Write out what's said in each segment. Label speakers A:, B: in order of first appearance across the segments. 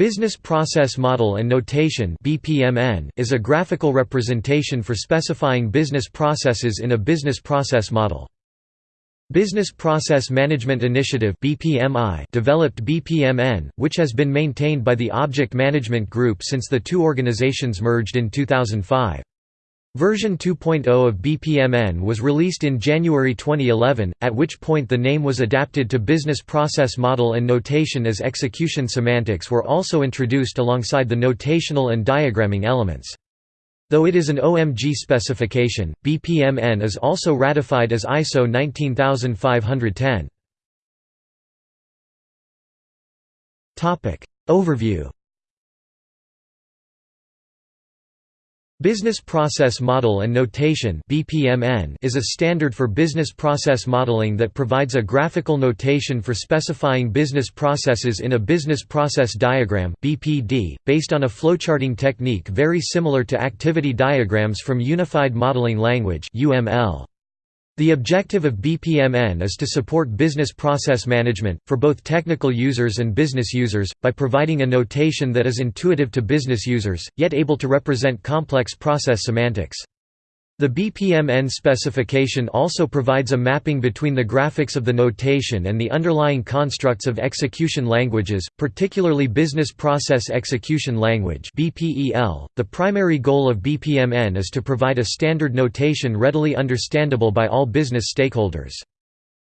A: Business Process Model and Notation is a graphical representation for specifying business processes in a business process model. Business Process Management Initiative developed BPMN, which has been maintained by the Object Management Group since the two organizations merged in 2005. Version 2.0 of BPMN was released in January 2011, at which point the name was adapted to Business Process Model and Notation as execution semantics were also introduced alongside the notational and diagramming elements. Though it is an OMG specification, BPMN is also ratified as ISO 19510. Overview Business Process Model and Notation is a standard for business process modeling that provides a graphical notation for specifying business processes in a business process diagram based on a flowcharting technique very similar to activity diagrams from Unified Modeling Language the objective of BPMN is to support business process management, for both technical users and business users, by providing a notation that is intuitive to business users, yet able to represent complex process semantics. The BPMN specification also provides a mapping between the graphics of the notation and the underlying constructs of execution languages, particularly Business Process Execution Language. The primary goal of BPMN is to provide a standard notation readily understandable by all business stakeholders.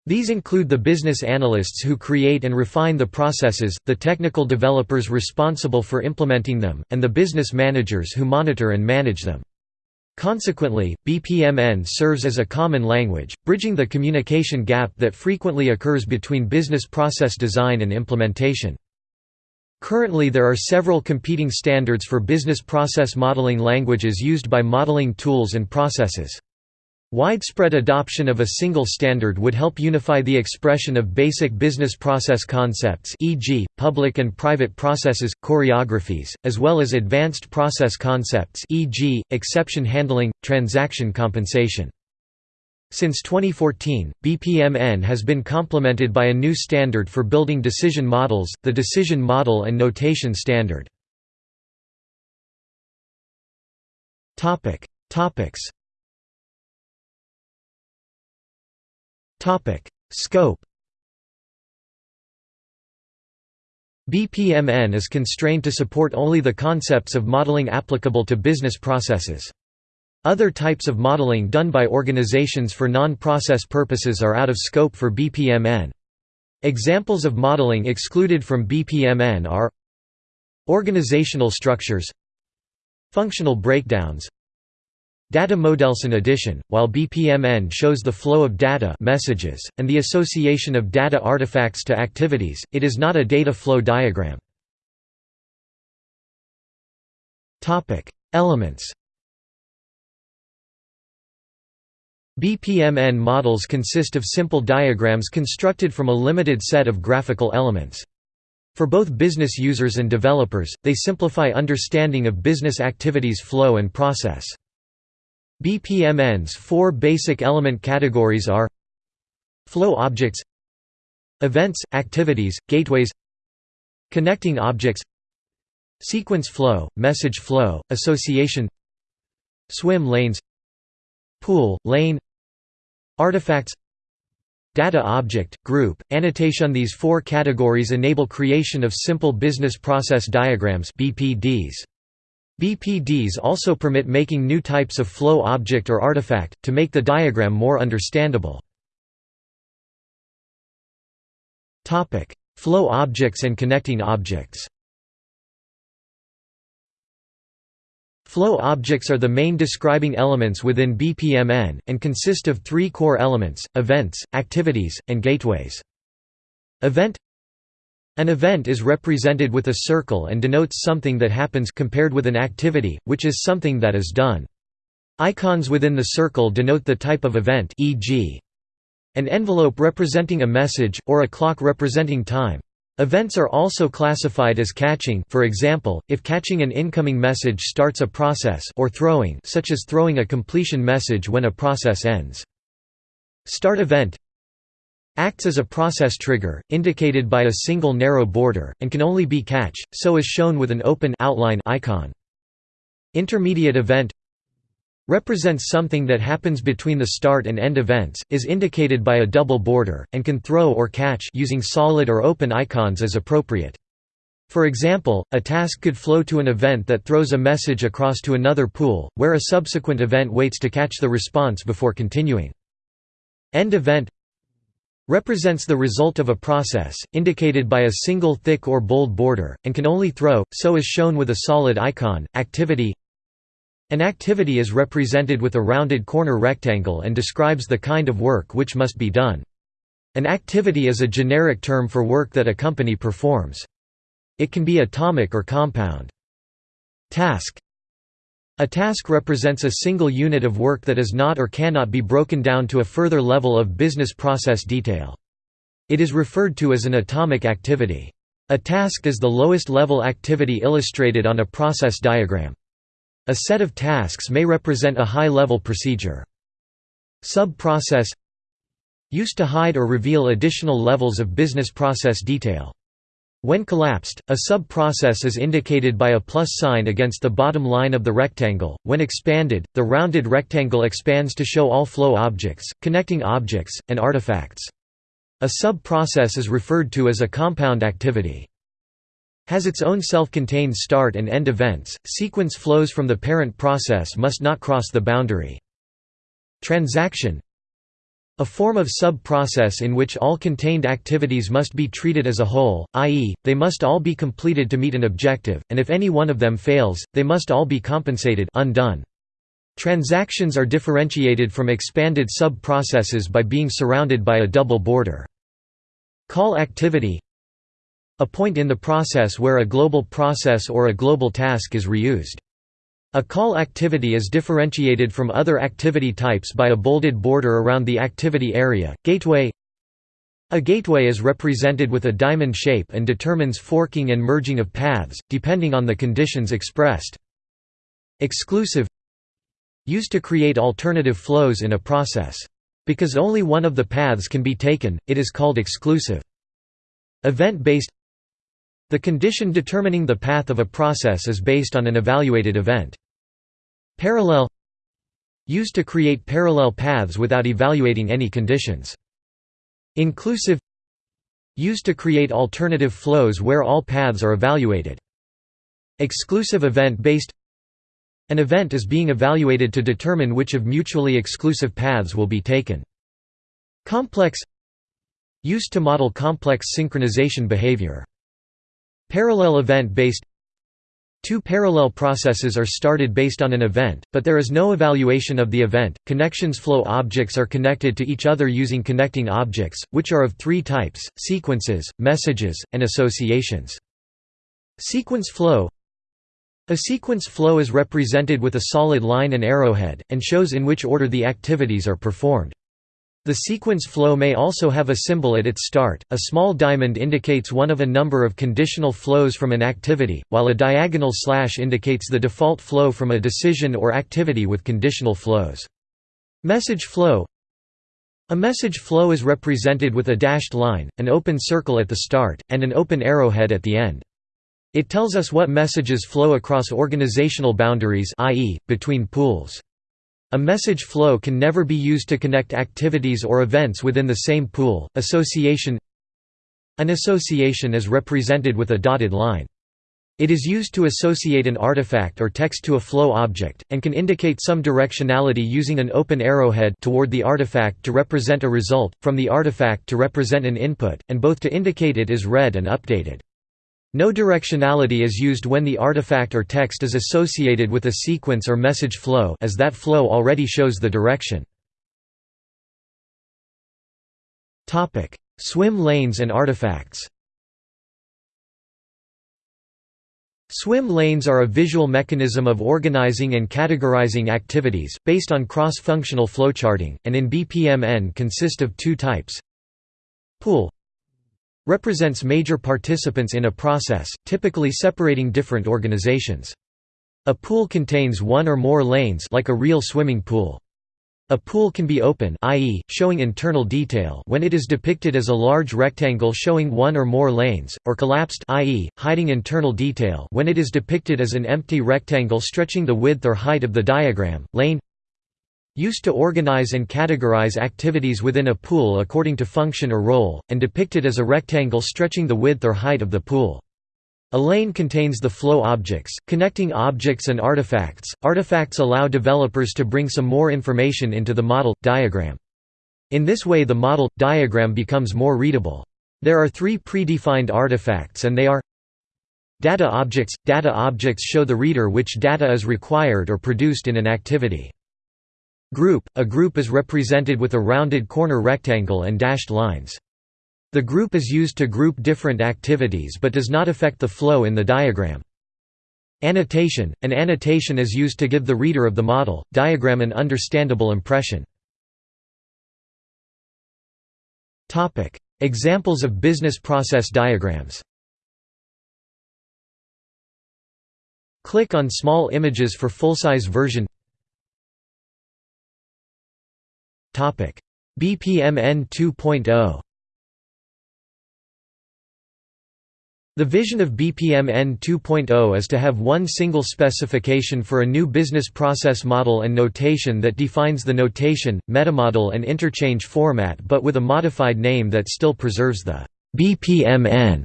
A: These include the business analysts who create and refine the processes, the technical developers responsible for implementing them, and the business managers who monitor and manage them. Consequently, BPMN serves as a common language, bridging the communication gap that frequently occurs between business process design and implementation. Currently there are several competing standards for business process modeling languages used by modeling tools and processes. Widespread adoption of a single standard would help unify the expression of basic business process concepts e.g., public and private processes, choreographies, as well as advanced process concepts e.g., exception handling, transaction compensation. Since 2014, BPMN has been complemented by a new standard for building decision models, the Decision Model and Notation Standard. Topics Topic: Scope. BPMN is constrained to support only the concepts of modeling applicable to business processes. Other types of modeling done by organizations for non-process purposes are out of scope for BPMN. Examples of modeling excluded from BPMN are Organizational structures Functional breakdowns Data Modelson addition, while BPMN shows the flow of data messages, and the association of data artifacts to activities, it is not a data flow diagram. Elements BPMN models consist of simple diagrams constructed from a limited set of graphical elements. For both business users and developers, they simplify understanding of business activities flow and process. BPMN's four basic element categories are Flow objects Events, activities, gateways Connecting objects Sequence flow, message flow, association Swim lanes Pool, lane Artifacts Data object, group, annotation These four categories enable creation of simple business process diagrams BPDs. BPDs also permit making new types of flow object or artifact, to make the diagram more understandable. flow objects and connecting objects Flow objects are the main describing elements within BPMN, and consist of three core elements, events, activities, and gateways. Event an event is represented with a circle and denotes something that happens compared with an activity, which is something that is done. Icons within the circle denote the type of event e.g. an envelope representing a message, or a clock representing time. Events are also classified as catching for example, if catching an incoming message starts a process or throwing such as throwing a completion message when a process ends. Start event Acts as a process trigger, indicated by a single narrow border, and can only be catch, so is shown with an open outline icon. Intermediate event represents something that happens between the start and end events, is indicated by a double border, and can throw or catch using solid or open icons as appropriate. For example, a task could flow to an event that throws a message across to another pool, where a subsequent event waits to catch the response before continuing. End event represents the result of a process, indicated by a single thick or bold border, and can only throw, so is shown with a solid icon. Activity An activity is represented with a rounded corner rectangle and describes the kind of work which must be done. An activity is a generic term for work that a company performs. It can be atomic or compound. Task A task represents a single unit of work that is not or cannot be broken down to a further level of business process detail. It is referred to as an atomic activity. A task is the lowest level activity illustrated on a process diagram. A set of tasks may represent a high-level procedure. Sub-process Used to hide or reveal additional levels of business process detail. When collapsed, a sub-process is indicated by a plus sign against the bottom line of the rectangle. When expanded, the rounded rectangle expands to show all flow objects, connecting objects, and artifacts. A sub-process is referred to as a compound activity. Has its own self-contained start and end events. Sequence flows from the parent process must not cross the boundary. Transaction a form of sub-process in which all contained activities must be treated as a whole, i.e., they must all be completed to meet an objective, and if any one of them fails, they must all be compensated undone. Transactions are differentiated from expanded sub-processes by being surrounded by a double border. Call activity A point in the process where a global process or a global task is reused. A call activity is differentiated from other activity types by a bolded border around the activity area. Gateway A gateway is represented with a diamond shape and determines forking and merging of paths, depending on the conditions expressed. Exclusive Used to create alternative flows in a process. Because only one of the paths can be taken, it is called exclusive. Event-based the condition determining the path of a process is based on an evaluated event. Parallel Used to create parallel paths without evaluating any conditions. Inclusive Used to create alternative flows where all paths are evaluated. Exclusive event-based An event is being evaluated to determine which of mutually exclusive paths will be taken. Complex Used to model complex synchronization behavior. Parallel event-based Two parallel processes are started based on an event, but there is no evaluation of the event. Connections flow objects are connected to each other using connecting objects, which are of three types sequences, messages, and associations. Sequence flow A sequence flow is represented with a solid line and arrowhead, and shows in which order the activities are performed. The sequence flow may also have a symbol at its start. A small diamond indicates one of a number of conditional flows from an activity, while a diagonal slash indicates the default flow from a decision or activity with conditional flows. Message flow A message flow is represented with a dashed line, an open circle at the start, and an open arrowhead at the end. It tells us what messages flow across organizational boundaries i.e., between pools. A message flow can never be used to connect activities or events within the same pool. Association An association is represented with a dotted line. It is used to associate an artifact or text to a flow object, and can indicate some directionality using an open arrowhead toward the artifact to represent a result, from the artifact to represent an input, and both to indicate it is read and updated. No directionality is used when the artifact or text is associated with a sequence or message flow as that flow already shows the direction. Swim lanes and artifacts Swim lanes are a visual mechanism of organizing and categorizing activities, based on cross-functional flowcharting, and in BPMN consist of two types Pool represents major participants in a process, typically separating different organizations. A pool contains one or more lanes like a real swimming pool. A pool can be open i.e., showing internal detail when it is depicted as a large rectangle showing one or more lanes, or collapsed i.e., hiding internal detail when it is depicted as an empty rectangle stretching the width or height of the diagram. Lane Used to organize and categorize activities within a pool according to function or role, and depicted as a rectangle stretching the width or height of the pool. A lane contains the flow objects, connecting objects and artifacts. Artifacts allow developers to bring some more information into the model diagram. In this way, the model diagram becomes more readable. There are three predefined artifacts, and they are Data objects – Data objects show the reader which data is required or produced in an activity. Group – A group is represented with a rounded corner rectangle and dashed lines. The group is used to group different activities but does not affect the flow in the diagram. Annotation – An annotation is used to give the reader of the model, diagram an understandable impression. Examples of business process diagrams Click on small images for full-size version BPMN 2.0 The vision of BPMN 2.0 is to have one single specification for a new business process model and notation that defines the notation, metamodel and interchange format but with a modified name that still preserves the BPMN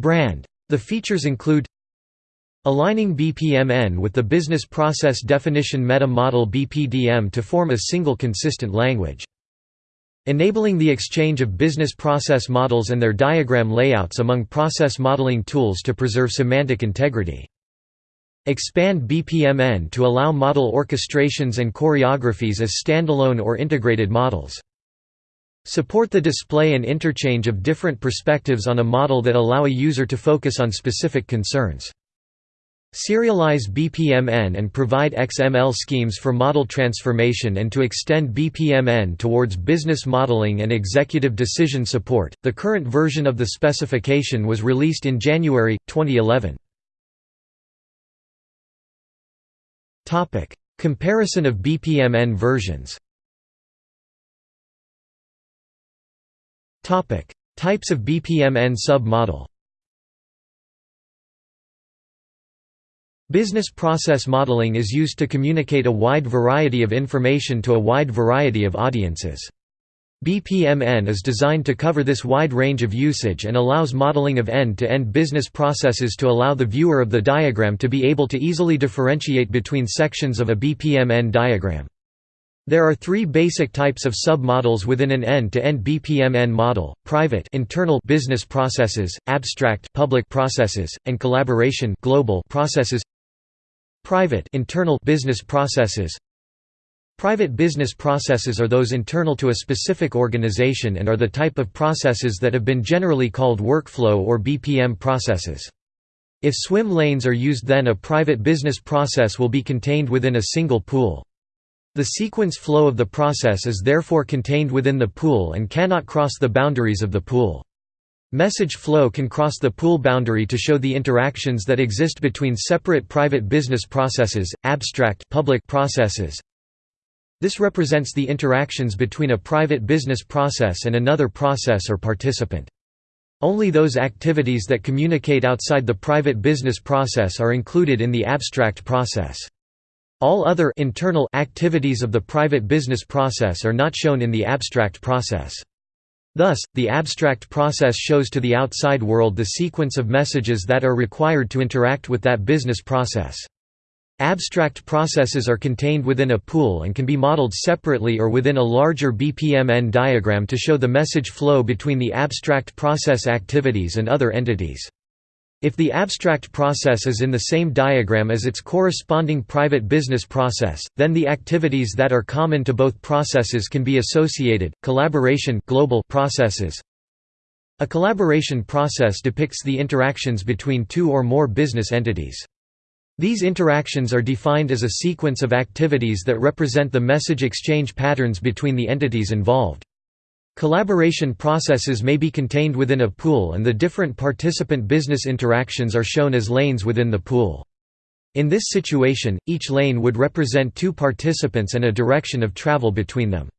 A: brand. The features include Aligning BPMN with the Business Process Definition Meta Model BPDM to form a single consistent language Enabling the exchange of business process models and their diagram layouts among process modeling tools to preserve semantic integrity. Expand BPMN to allow model orchestrations and choreographies as standalone or integrated models. Support the display and interchange of different perspectives on a model that allow a user to focus on specific concerns. Serialize BPMN and provide XML schemes for model transformation and to extend BPMN towards business modeling and executive decision support. The current version of the specification was released in January 2011. Topic: Comparison of BPMN versions. Topic: Types of BPMN sub-model. Business process modeling is used to communicate a wide variety of information to a wide variety of audiences. BPMN is designed to cover this wide range of usage and allows modeling of end-to-end -end business processes to allow the viewer of the diagram to be able to easily differentiate between sections of a BPMN diagram. There are three basic types of submodels within an end-to-end -end BPMN model: private internal business processes, abstract public processes, and collaboration global processes. Private internal business processes Private business processes are those internal to a specific organization and are the type of processes that have been generally called workflow or BPM processes. If swim lanes are used then a private business process will be contained within a single pool. The sequence flow of the process is therefore contained within the pool and cannot cross the boundaries of the pool. Message flow can cross the pool boundary to show the interactions that exist between separate private business processes, abstract public processes. This represents the interactions between a private business process and another process or participant. Only those activities that communicate outside the private business process are included in the abstract process. All other internal activities of the private business process are not shown in the abstract process. Thus, the abstract process shows to the outside world the sequence of messages that are required to interact with that business process. Abstract processes are contained within a pool and can be modeled separately or within a larger BPMN diagram to show the message flow between the abstract process activities and other entities. If the abstract process is in the same diagram as its corresponding private business process, then the activities that are common to both processes can be associated. Collaboration global processes. A collaboration process depicts the interactions between two or more business entities. These interactions are defined as a sequence of activities that represent the message exchange patterns between the entities involved. Collaboration processes may be contained within a pool and the different participant business interactions are shown as lanes within the pool. In this situation, each lane would represent two participants and a direction of travel between them.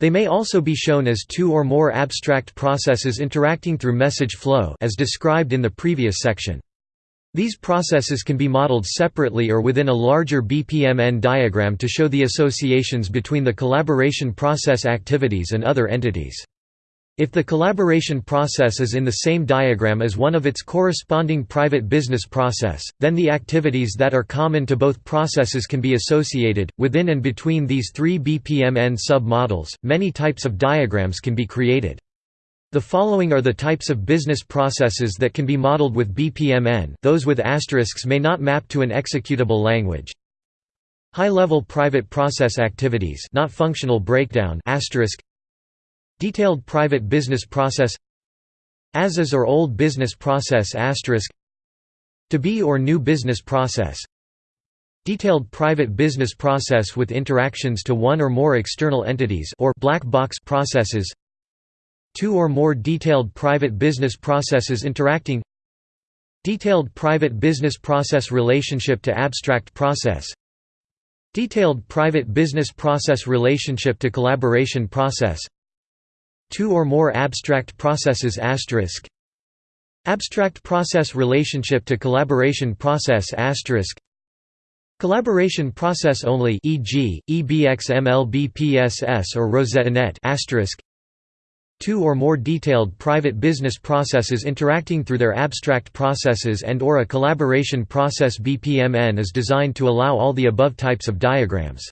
A: They may also be shown as two or more abstract processes interacting through message flow as described in the previous section. These processes can be modeled separately or within a larger BPMN diagram to show the associations between the collaboration process activities and other entities. If the collaboration process is in the same diagram as one of its corresponding private business process, then the activities that are common to both processes can be associated. Within and between these three BPMN sub-models, many types of diagrams can be created. The following are the types of business processes that can be modeled with BPMN those with asterisks may not map to an executable language. High-level private process activities not functional breakdown asterisk. Detailed private business process. As is or old business process asterisk. To be or new business process. Detailed private business process with interactions to one or more external entities or black box processes Two or more detailed private business processes interacting. Detailed private business process relationship to abstract process. Detailed private business process relationship to collaboration process. Two or more abstract processes asterisk. Abstract process relationship to collaboration process asterisk. Collaboration process only e.g., EBXMLBPSS or RosettaNet asterisk Two or more detailed private business processes interacting through their abstract processes and or a collaboration process BPMN is designed to allow all the above types of diagrams.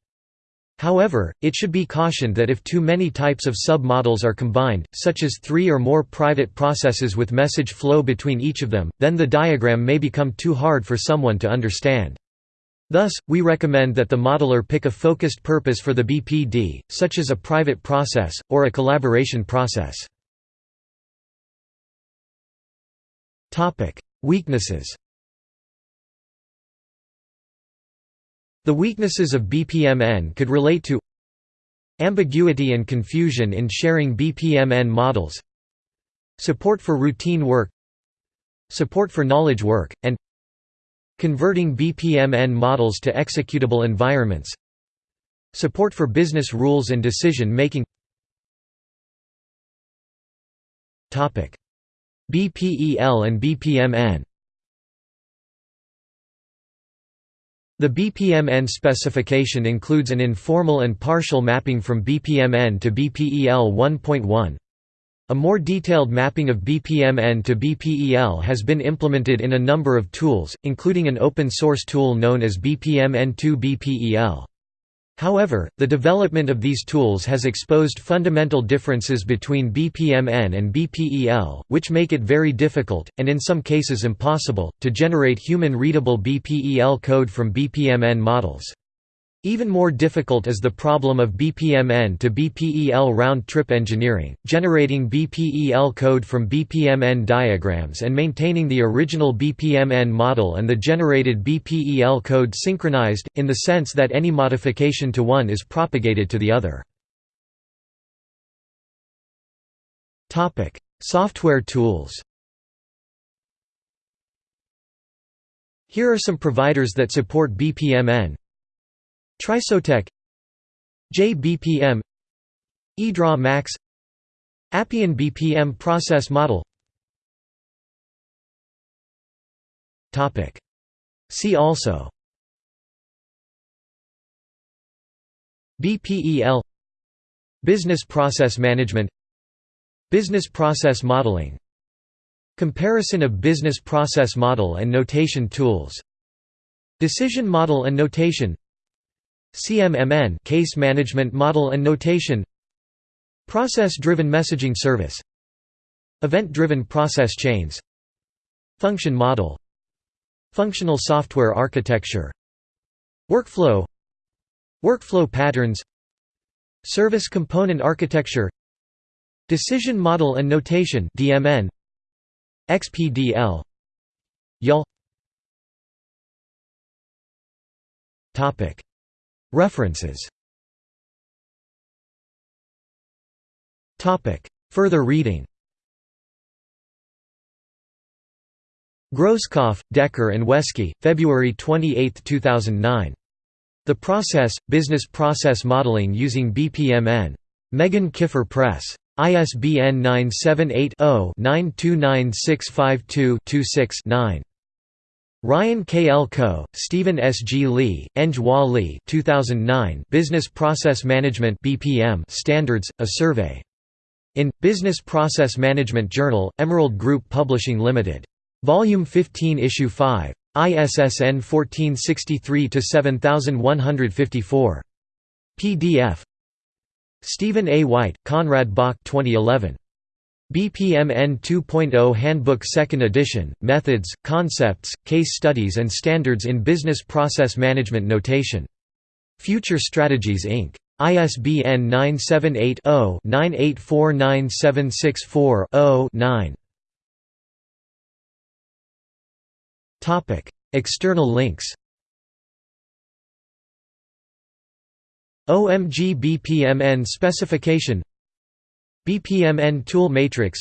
A: However, it should be cautioned that if too many types of sub-models are combined, such as three or more private processes with message flow between each of them, then the diagram may become too hard for someone to understand. Thus, we recommend that the modeler pick a focused purpose for the BPD, such as a private process, or a collaboration process. Weaknesses The weaknesses of BPMN could relate to ambiguity and confusion in sharing BPMN models support for routine work support for knowledge work, and converting BPMN models to executable environments. Support for business rules and decision-making BPEL and BPMN The BPMN specification includes an informal and partial mapping from BPMN to BPEL 1.1. A more detailed mapping of BPMN to BPEL has been implemented in a number of tools, including an open-source tool known as BPMN2 BPEL. However, the development of these tools has exposed fundamental differences between BPMN and BPEL, which make it very difficult, and in some cases impossible, to generate human-readable BPEL code from BPMN models. Even more difficult is the problem of BPMN to BPEL round-trip engineering, generating BPEL code from BPMN diagrams and maintaining the original BPMN model and the generated BPEL code synchronized, in the sense that any modification to one is propagated to the other. Software tools Here are some providers that support BPMN Trisotech JBPM eDraw Max Appian BPM process model. See also. BPEL Business process management. Business process modeling. Comparison of business process model and notation tools. Decision model and notation CMMN Case Management Model and Notation Process-Driven Messaging Service Event-Driven Process Chains Function Model Functional Software Architecture Workflow Workflow Patterns Service Component Architecture Decision Model and Notation DMN XPDL YAWL Topic References Further reading Grosskopf, Decker and Weske, February 28, 2009. The Process, Business Process Modeling Using BPMN. Meghan-Kiffer Press. ISBN 978-0-929652-26-9. Ryan K. L. Ko, Stephen S. G. Lee, Eng Wah Lee 2009 Business Process Management BPM Standards, A Survey. In, Business Process Management Journal, Emerald Group Publishing Limited. Volume 15 Issue 5. ISSN 1463-7154. PDF. Stephen A. White, Conrad Bock 2011. BPMN 2.0 Handbook 2nd edition, Methods, Concepts, Case Studies and Standards in Business Process Management Notation. Future Strategies Inc. ISBN 978 0 9849764 0 9. External links OMG BPMN specification BPMN tool matrix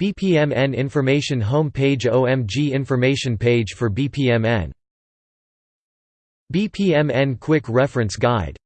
A: BPMN information home page OMG information page for BPMN BPMN quick reference guide